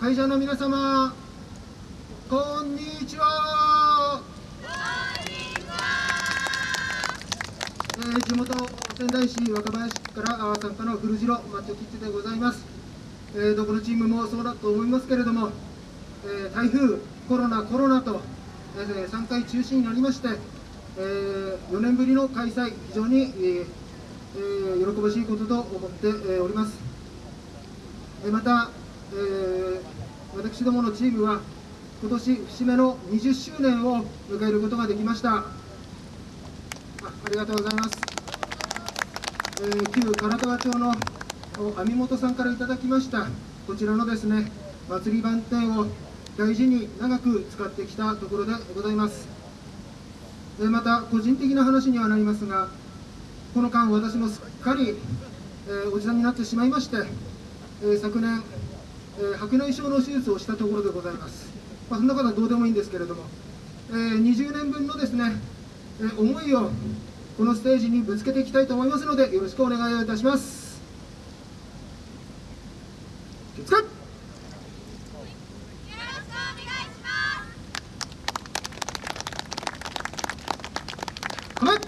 会場の皆様こんにちは。えー地元仙台市若林区からあー参加の古城マッチョキッズでございます、えーどこのチームもそうだと思いますけれども、えー台風コロナコロナと、えー3回中止になりまして、え4年ぶりの開催非常に、えーえー喜ばしいことと思って、えーおります。えーまた、えー私どものチームは今年節目の20周年を迎えることができました。あありがとうございます、えー旧唐川町の網本さんからいただきました。こちらのですね祭り番店を大事に長く使ってきたところでございます。えーまた個人的な話にはなりますがこの間私もすっかり、えーおじさんになってしまいまして、え昨年、えー白内障の手術をしたところでございます、まあ、そんなことはどうでもいいんですけれども、えー20年分のですね、えー思いをこのステージにぶつけていきたいと思いますのでよろしくお願いをいたします。気をつけよろしくお願いします。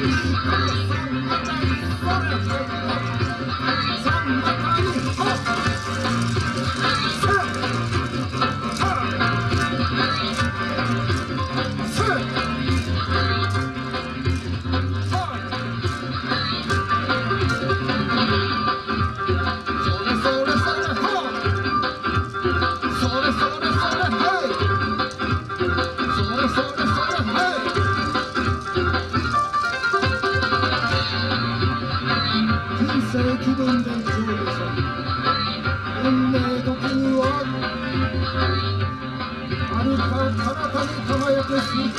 です。気分で中でしょ運命のはあ歩か体に輝く新成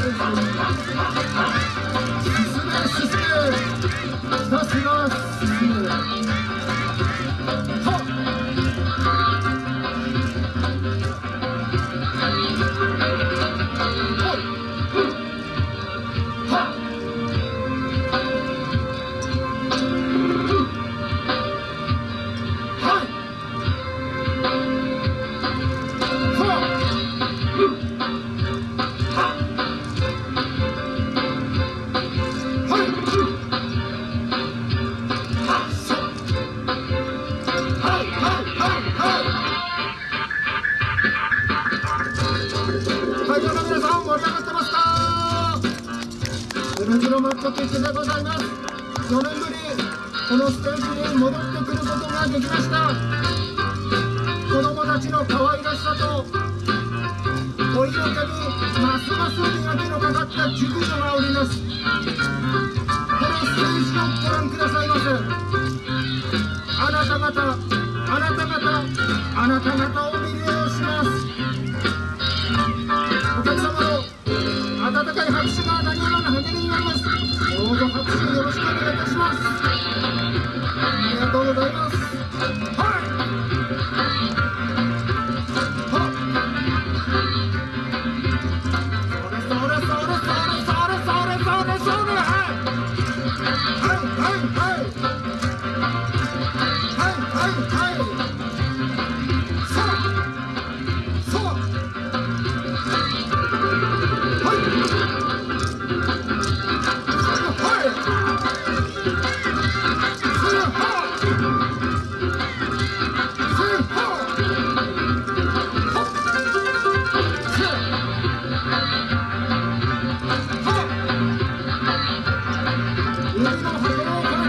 ウルジロマットキッズでございます。4年ぶりこのステージに戻ってくることができました。子供たちの可愛らしさとお色気にますます磨きのかかった熟女がおります。このステージをご覧くださいませあなた方あなた方あなた方を魅了します。どうぞ拍手よろしくお願いいたします。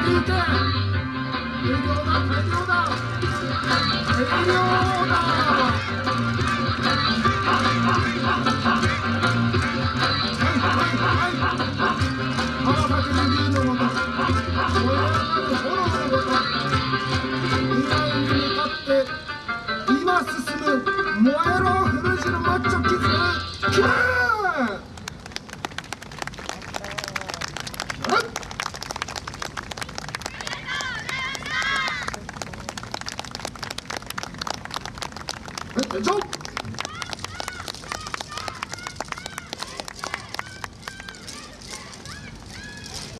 量だ大量だ川崎ビビーのもと燃え上がる炎のごと未来に向かって今進む燃えろ古城マッチョキズキラー 야, 너.